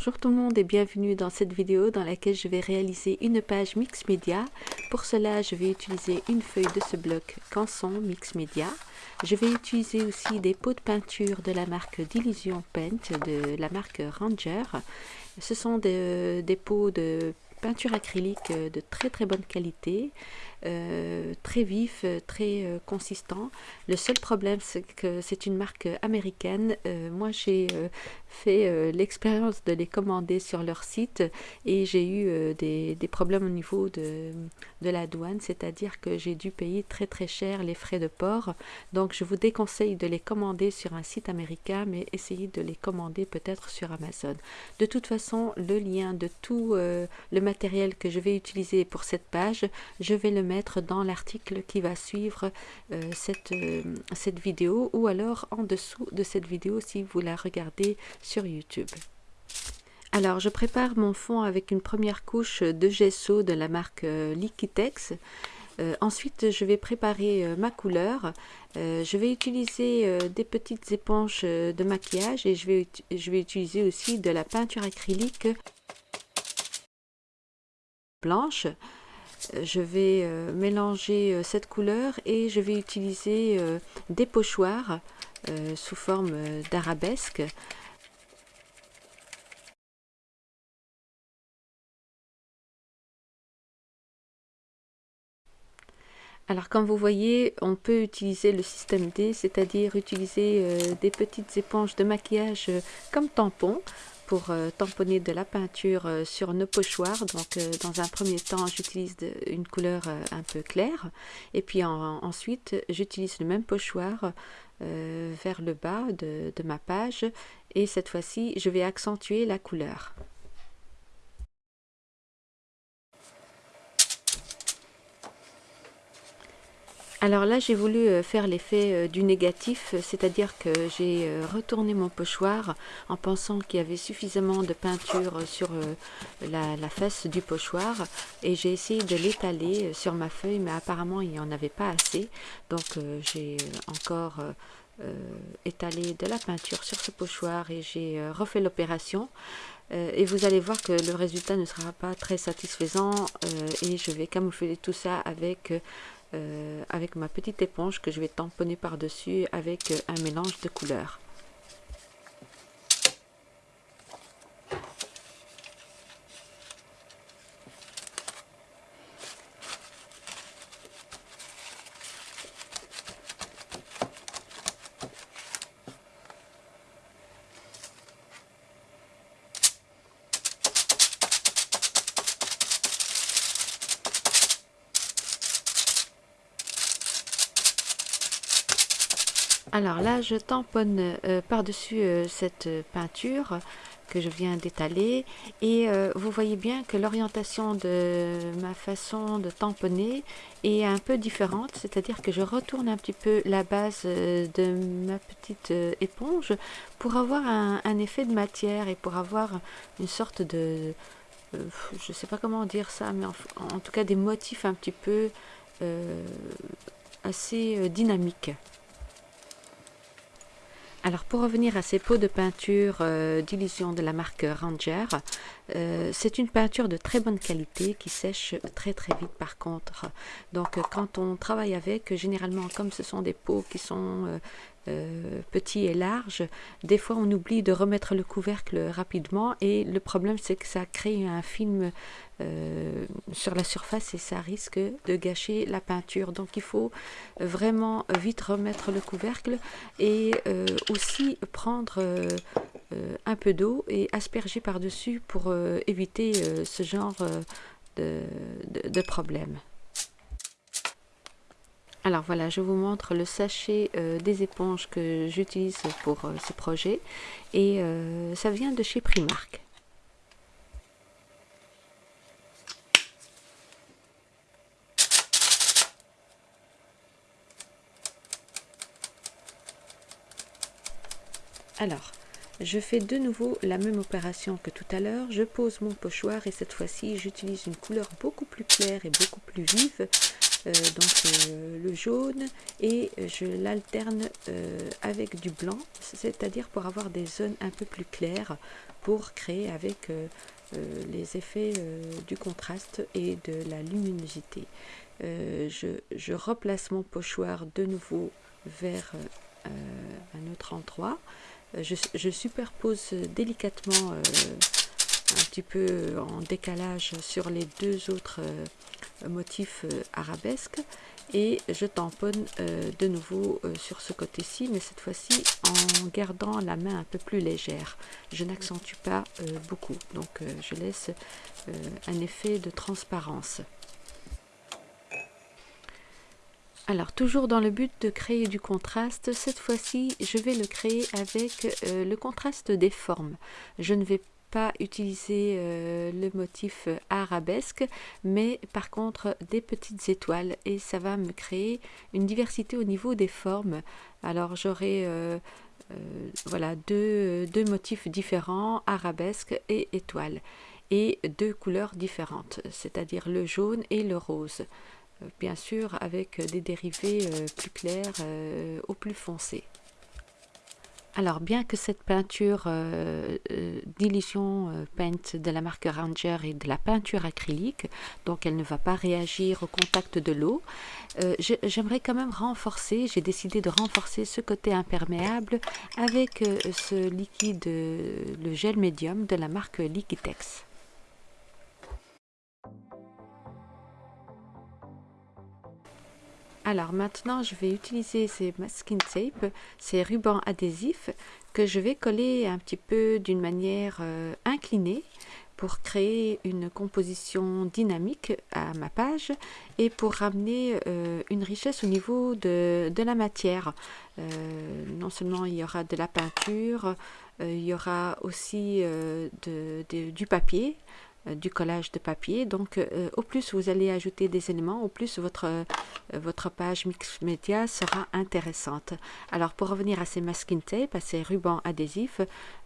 Bonjour tout le monde et bienvenue dans cette vidéo dans laquelle je vais réaliser une page mix média. Pour cela, je vais utiliser une feuille de ce bloc Canson Mix Media. Je vais utiliser aussi des pots de peinture de la marque d'Illusion Paint de la marque Ranger. Ce sont des, des pots de peinture acrylique de très très bonne qualité. Euh, très vif, euh, très euh, consistant. Le seul problème, c'est que c'est une marque américaine. moi, j'ai fait l'expérience de les commander sur leur site et j'ai eu des, des, problèmes au niveau de, de la douane, c'est-à-dire que j'ai dû payer très très cher les frais de port. Donc, je vous déconseille de les commander sur un site américain, mais essayez de les commander peut-être sur Amazon. De toute façon, le lien de tout le que je vais utiliser pour cette page, je vais le mettre dans l'article qui va suivre euh, cette, euh, cette vidéo ou alors en dessous de cette vidéo si vous la regardez sur YouTube. Alors, je prépare mon fond avec une première couche de gesso de la marque euh, Liquitex. ensuite, je vais préparer ma couleur. je vais utiliser des petites éponges de maquillage et je vais, je vais utiliser aussi de la peinture acrylique blanche je vais euh, mélanger euh, cette couleur et je vais utiliser euh, des pochoirs sous forme d'arabesque. Alors comme vous voyez, on peut utiliser le système D, c'est-à-dire utiliser des petites éponges de maquillage comme tampon pour euh, tamponner de la peinture euh, sur nos pochoirs. Donc euh, dans un premier temps, j'utilise une couleur un peu claire et puis ensuite j'utilise le même pochoir vers le bas de ma page et cette fois-ci je vais accentuer la couleur. Alors là, j'ai voulu euh, faire l'effet euh, du négatif, c'est-à-dire que j'ai euh, retourné mon pochoir en pensant qu'il y avait suffisamment de peinture sur la, face du pochoir et j'ai essayé de l'étaler sur ma feuille, mais apparemment il n'y en avait pas assez. Donc j'ai encore étalé de la peinture sur ce pochoir et j'ai refait l'opération. et vous allez voir que le résultat ne sera pas très satisfaisant et je vais camoufler tout ça avec euh, avec ma petite éponge que je vais tamponner par dessus avec un mélange de couleurs Alors là, je tamponne euh, par-dessus euh, cette peinture que je viens d'étaler et euh, vous voyez bien que l'orientation de ma façon de tamponner est un peu différente, c'est-à-dire que je retourne un petit peu la base de ma petite éponge pour avoir un, effet de matière et pour avoir une sorte de... je ne sais pas comment dire ça, mais en, tout cas des motifs un petit peu assez dynamiques. Alors pour revenir à ces pots de peinture euh, d'illusion de la marque Ranger, euh, c'est une peinture de très bonne qualité qui sèche très très vite par contre. Donc quand on travaille avec, généralement comme ce sont des pots qui sont euh, euh, petit et large, des fois on oublie de remettre le couvercle rapidement et le problème c'est que ça crée un film euh, sur la surface et ça risque de gâcher la peinture. Donc il faut vraiment vite remettre le couvercle et euh, aussi prendre un peu d'eau et asperger par-dessus pour éviter ce genre de problème. Alors voilà, je vous montre le sachet euh, des éponges que j'utilise pour euh, ce projet et euh, ça vient de chez Primark. Alors, je fais de nouveau la même opération que tout à l'heure. Je pose mon pochoir et cette fois-ci, j'utilise une couleur beaucoup plus claire et beaucoup plus vive donc le jaune et je l'alterne avec du blanc, c'est-à-dire pour avoir des zones un peu plus claires pour créer avec les effets du contraste et de la luminosité. Je, je, replace mon pochoir de nouveau vers un autre endroit. Je, je superpose délicatement un petit peu en décalage sur les deux autres euh, motifs euh, arabesques. Et je tamponne euh, de nouveau sur ce côté-ci mais cette fois-ci en gardant la main un peu plus légère. Je n'accentue pas beaucoup. Donc je laisse un effet de transparence alors toujours dans le but de créer du contraste, cette fois-ci je vais le créer avec le contraste des formes. Je ne vais pas utiliser euh, le motif arabesque, mais par contre des petites étoiles et ça va me créer une diversité au niveau des formes. Alors j'aurai euh, euh, voilà deux, deux, motifs différents, arabesque et étoile, et deux couleurs différentes, c'est-à-dire le jaune et le rose. Bien sûr avec des dérivés plus clairs au plus foncé. Alors, bien que cette peinture euh, euh, d'illusion euh, peinte de la marque Ranger est de la peinture acrylique, donc elle ne va pas réagir au contact de l'eau, j'aimerais quand même renforcer, j'ai décidé de renforcer ce côté imperméable avec ce liquide, le gel médium de la marque Liquitex. Alors maintenant, je vais utiliser ces masking tape, ces rubans adhésifs que je vais coller un petit peu d'une manière euh, inclinée pour créer une composition dynamique à ma page et pour ramener euh, une richesse au niveau de, la matière. Euh, non seulement il y aura de la peinture, il y aura aussi du papier, du collage de papier. Donc, euh, au plus vous allez ajouter des éléments, au plus votre, euh, votre page mix média sera intéressante. Alors, pour revenir à ces masking tape, à ces rubans adhésifs,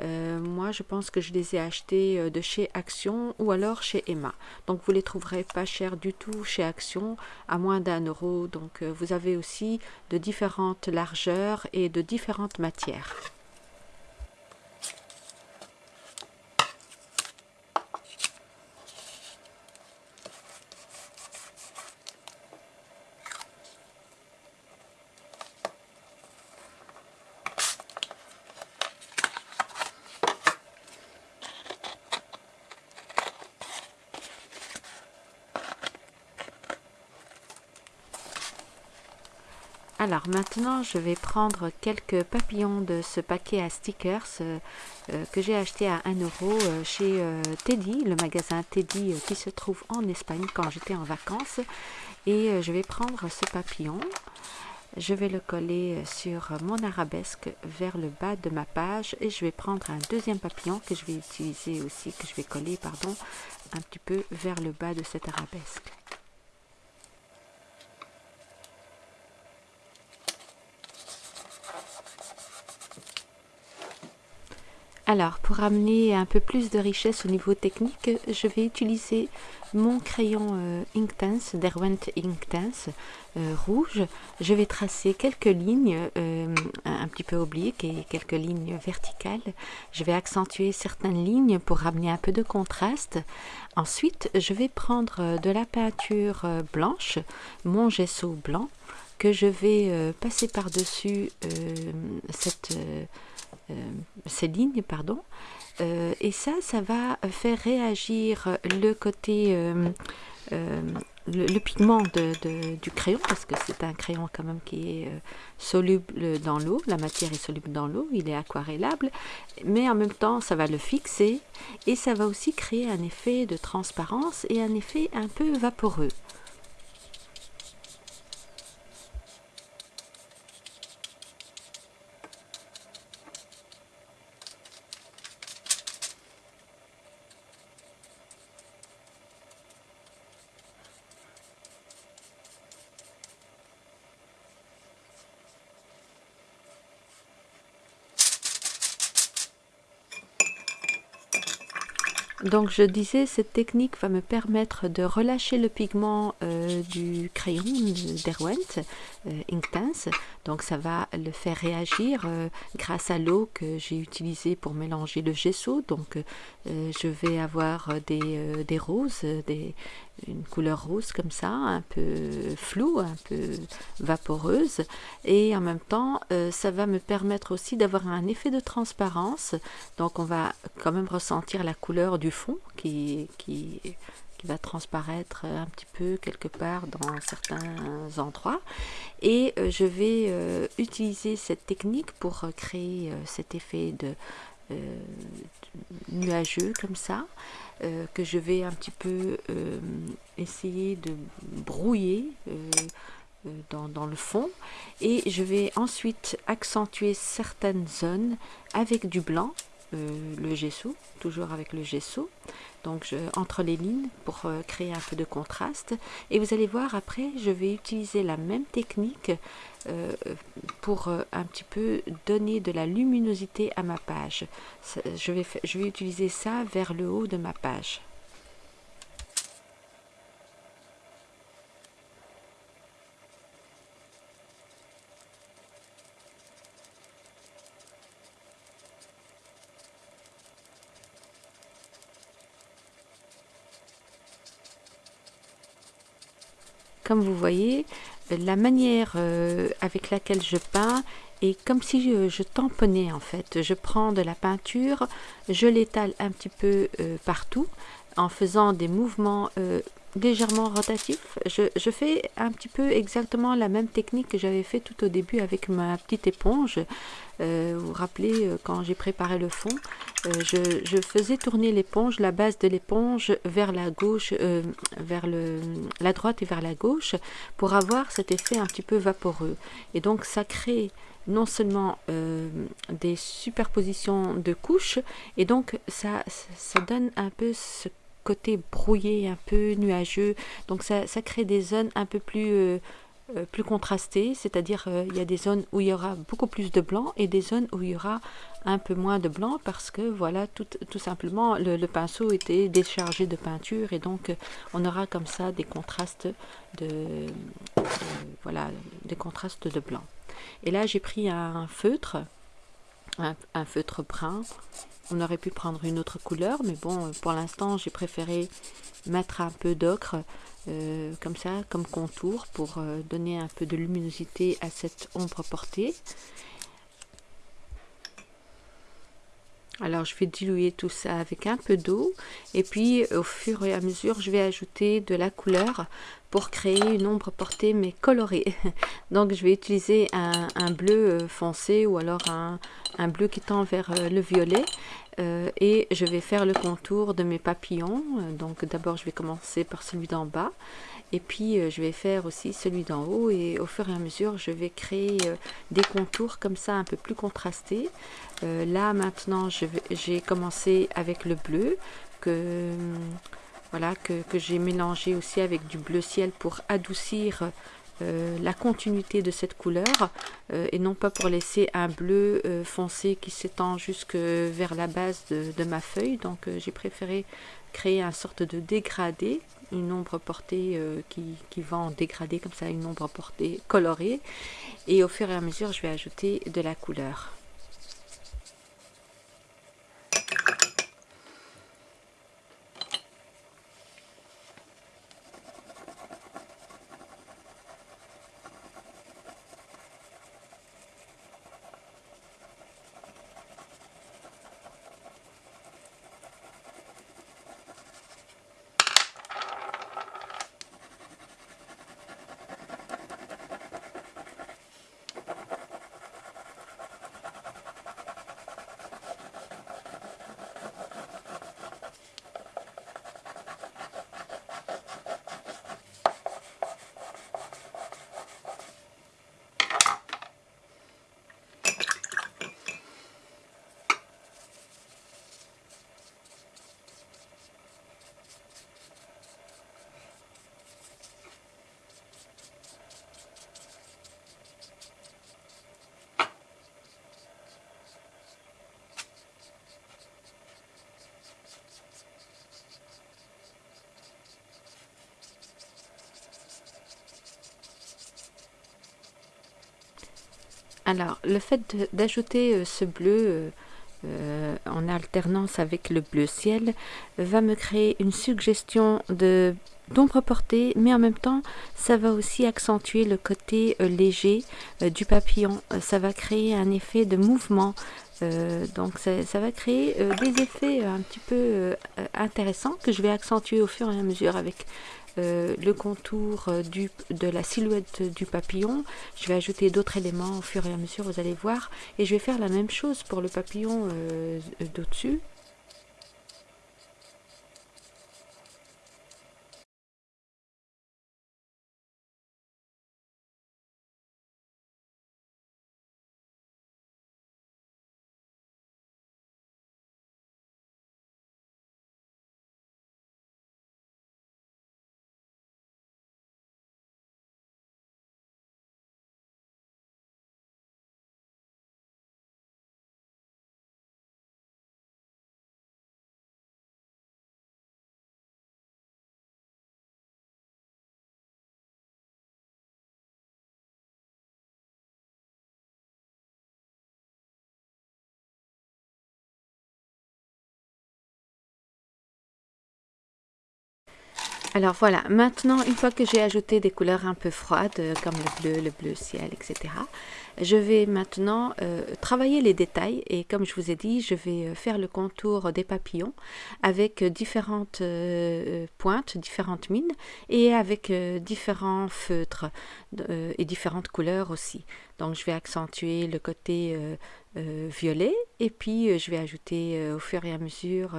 moi, je pense que je les ai achetés de chez Action ou alors chez Emma. Donc, vous les trouverez pas chers du tout chez Action, à moins d'un euro. Donc, vous avez aussi de différentes largeurs et de différentes matières. Alors maintenant, je vais prendre quelques papillons de ce paquet à stickers euh, euh, que j'ai acheté à 1 euro euh, chez Teddy, le magasin Teddy qui se trouve en Espagne quand j'étais en vacances. Et je vais prendre ce papillon. Je vais le coller sur mon arabesque vers le bas de ma page et je vais prendre un deuxième papillon que je vais utiliser aussi, que je vais coller pardon, un petit peu vers le bas de cette arabesque. Alors, pour amener un peu plus de richesse au niveau technique, je vais utiliser mon crayon euh, Inktense, Derwent Inktense euh, rouge. Je vais tracer quelques lignes euh, un petit peu obliques et quelques lignes verticales. Je vais accentuer certaines lignes pour ramener un peu de contraste. Ensuite, je vais prendre de la peinture blanche, mon gesso blanc, que je vais passer par-dessus cette ces lignes, pardon. Euh, et ça, ça va faire réagir le côté, euh, le, pigment de, du crayon, parce que c'est un crayon quand même qui est soluble dans l'eau, la matière est soluble dans l'eau, il est aquarellable, mais en même temps, ça va le fixer et ça va aussi créer un effet de transparence et un effet un peu vaporeux. Donc je disais, cette technique va me permettre de relâcher le pigment euh, du crayon d'Erwent, euh, Inktense. Donc ça va le faire réagir euh, grâce à l'eau que j'ai utilisée pour mélanger le gesso. Donc je vais avoir des, des roses, des, une couleur rose comme ça, un peu floue, un peu vaporeuse. Et en même temps, ça va me permettre aussi d'avoir un effet de transparence. Donc on va quand même ressentir la couleur du fond qui, qui, qui va transparaître un petit peu quelque part dans certains endroits. Et euh, je vais euh, utiliser cette technique pour créer euh, cet effet de nuageux comme ça, que je vais un petit peu essayer de brouiller. Dans, le fond et je vais ensuite accentuer certaines zones avec du blanc euh, le gesso, toujours avec le gesso, donc je, entre les lignes pour euh, créer un peu de contraste. Et vous allez voir après, je vais utiliser la même technique euh, pour un petit peu donner de la luminosité à ma page. je, vais, je vais utiliser ça vers le haut de ma page. Comme vous voyez, la manière euh, avec laquelle je peins est comme si je, tamponnais en fait. Je prends de la peinture, je l'étale un petit peu euh, partout en faisant des mouvements euh, légèrement rotatifs. Je, fais un petit peu exactement la même technique que j'avais fait tout au début avec ma petite éponge. vous vous rappelez, quand j'ai préparé le fond, je, faisais tourner l'éponge, la base de l'éponge vers la gauche, vers le, la droite et vers la gauche, pour avoir cet effet un petit peu vaporeux. Et donc ça crée non seulement des superpositions de couches, et donc ça, ça donne un peu ce côté brouillé, un peu nuageux. Donc ça, ça crée des zones un peu plus, euh, euh, plus contrastées, c'est-à-dire euh, il y a des zones où il y aura beaucoup plus de blanc et des zones où il y aura un peu moins de blanc parce que voilà, tout, tout simplement le, pinceau était déchargé de peinture et donc on aura comme ça des contrastes de, voilà, des contrastes de blanc. Et là j'ai pris un feutre, un feutre brun on aurait pu prendre une autre couleur, mais bon, pour l'instant, j'ai préféré mettre un peu d'ocre, euh, comme ça, comme contour, pour euh, donner un peu de luminosité à cette ombre portée. Alors, je vais diluer tout ça avec un peu d'eau. Et puis, au fur et à mesure, je vais ajouter de la couleur pour créer une ombre portée, mais colorée. Donc, je vais utiliser un, bleu euh, foncé ou alors un, un bleu qui tend vers le violet. Euh, et je vais faire le contour de mes papillons. Euh, donc d'abord je vais commencer par celui d'en bas et puis euh, je vais faire aussi celui d'en haut et au fur et à mesure je vais créer des contours comme ça un peu plus contrastés. là maintenant j'ai commencé avec le bleu que voilà que, que j'ai mélangé aussi avec du bleu ciel pour adoucir euh, la continuité de cette couleur euh, et non pas pour laisser un bleu euh, foncé qui s'étend jusque vers la base de, ma feuille. Donc j'ai préféré créer un sorte de dégradé, une ombre portée qui, qui, va en dégradé comme ça, une ombre portée colorée. Et au fur et à mesure, je vais ajouter de la couleur. Alors, le fait d'ajouter ce bleu en alternance avec le bleu ciel va me créer une suggestion d'ombre portée, mais en même temps, ça va aussi accentuer le côté euh, léger euh, du papillon. Euh, ça va créer un effet de mouvement. donc ça, va créer des effets un petit peu intéressants que je vais accentuer au fur et à mesure avec le contour du, de la silhouette du papillon. Je vais ajouter d'autres éléments au fur et à mesure, vous allez voir. Et je vais faire la même chose pour le papillon d'au-dessus. Alors voilà, maintenant une fois que j'ai ajouté des couleurs un peu froides euh, comme le bleu, le bleu ciel, etc. Je vais maintenant euh, travailler les détails et comme je vous ai dit, je vais euh, faire le contour des papillons avec différentes pointes, différentes mines et avec différents feutres et différentes couleurs aussi. Donc je vais accentuer le côté violet et puis je vais ajouter au fur et à mesure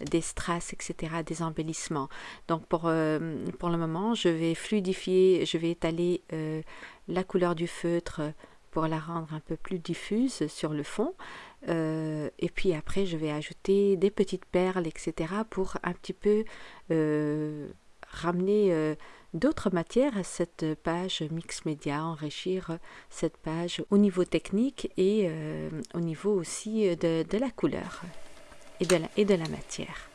des strass, etc., des embellissements. Donc pour, pour le moment, je vais fluidifier, je vais étaler la couleur du feutre pour la rendre un peu plus diffuse sur le fond. Euh, et puis après, je vais ajouter des petites perles, etc. pour un petit peu euh, ramener euh, d'autres matières à cette page mix média, enrichir cette page au niveau technique et au niveau aussi de, la couleur et de la matière.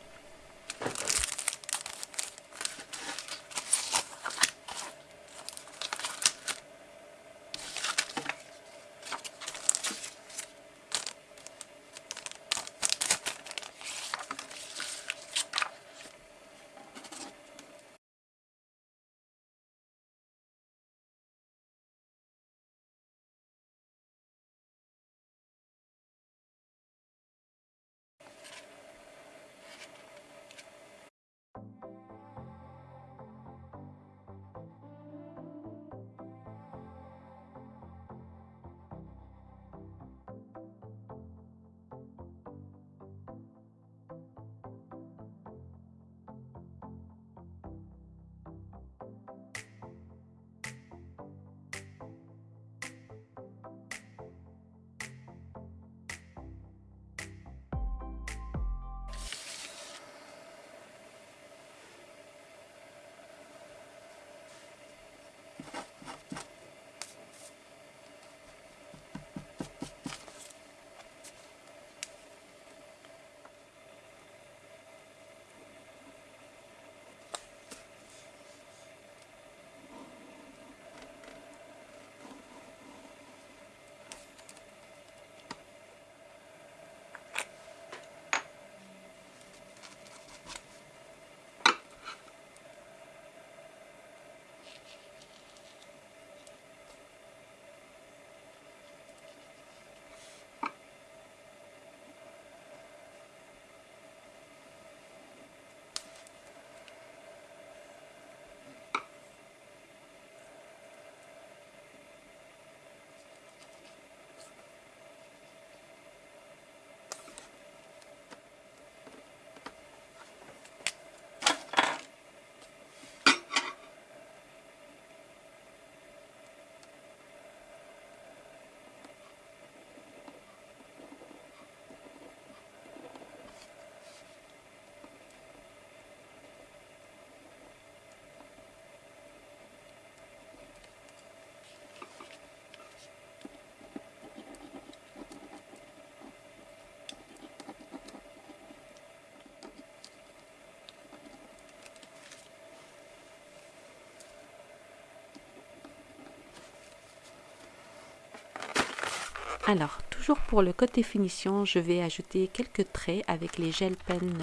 Alors, toujours pour le côté finition, je vais ajouter quelques traits avec les gel pen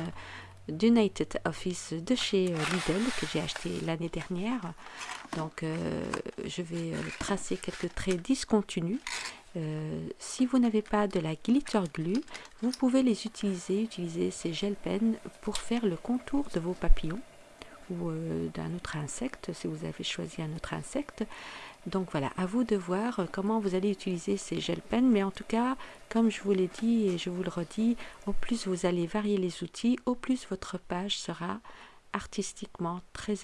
d'United Office de chez Lidl que j'ai acheté l'année dernière. Donc, je vais tracer quelques traits discontinus euh, si vous n'avez pas de la glitter glue, vous pouvez les utiliser, utiliser ces gel pens pour faire le contour de vos papillons ou euh, d'un autre insecte si vous avez choisi un autre insecte. Donc voilà, à vous de voir comment vous allez utiliser ces gel pens, mais en tout cas, comme je vous l'ai dit et je vous le redis, au plus vous allez varier les outils, au plus votre page sera artistiquement très,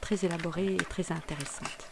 très élaborée et très intéressante.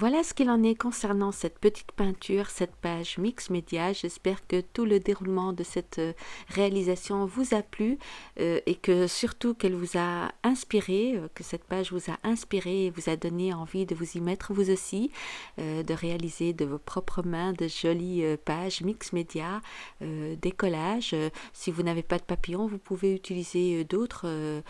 Voilà ce qu'il en est concernant cette petite peinture, cette page Mix Media. J'espère que tout le déroulement de cette euh, réalisation vous a plu euh, et que surtout qu'elle vous a inspiré, euh, que cette page vous a inspiré et vous a donné envie de vous y mettre vous aussi, de réaliser de vos propres mains de jolies pages Mix Media, des si vous n'avez pas de papillons, vous pouvez utiliser d'autres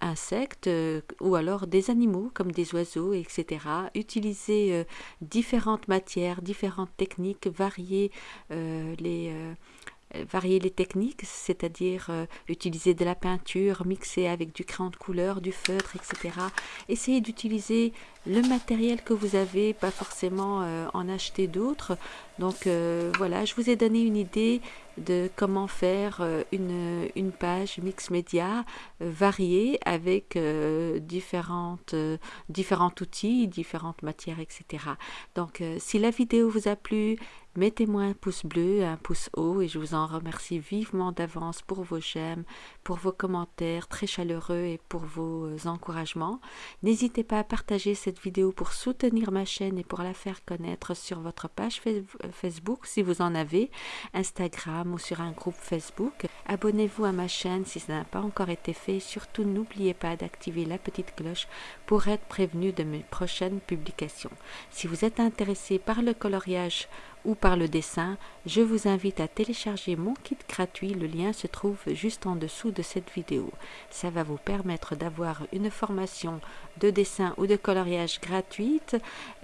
insectes euh, ou alors des animaux comme des oiseaux, etc. Utiliser euh, différentes matières, différentes techniques, varier les varier les techniques, c'est-à-dire utiliser de la peinture mixée avec du crayon de couleur, du feutre, etc. Essayez d'utiliser le matériel que vous avez, pas forcément en acheter d'autres. Donc voilà, je vous ai donné une idée de comment faire euh, une, page mix média euh, variée avec euh, différentes, différents outils, différentes matières, etc. Donc, si la vidéo vous a plu, mettez-moi un pouce bleu, un pouce haut et je vous en remercie vivement d'avance pour vos j'aime, pour vos commentaires très chaleureux et pour vos encouragements. N'hésitez pas à partager cette vidéo pour soutenir ma chaîne et pour la faire connaître sur votre page Facebook si vous en avez, Instagram, ou sur un groupe Facebook. Abonnez-vous à ma chaîne si ça n'a pas encore été fait. Surtout, n'oubliez pas d'activer la petite cloche pour être prévenu de mes prochaines publications. Si vous êtes intéressé par le coloriage ou par le dessin, je vous invite à télécharger mon kit gratuit. Le lien se trouve juste en dessous de cette vidéo. Ça va vous permettre d'avoir une formation de dessin ou de coloriage gratuite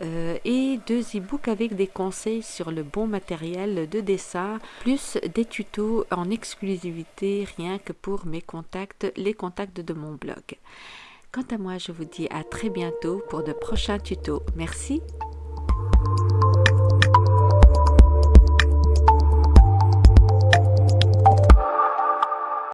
euh, et deux e-books avec des conseils sur le bon matériel de dessin, plus des tutos en exclusivité rien que pour mes contacts, les contacts de mon blog. Quant à moi, je vous dis à très bientôt pour de prochains tutos. Merci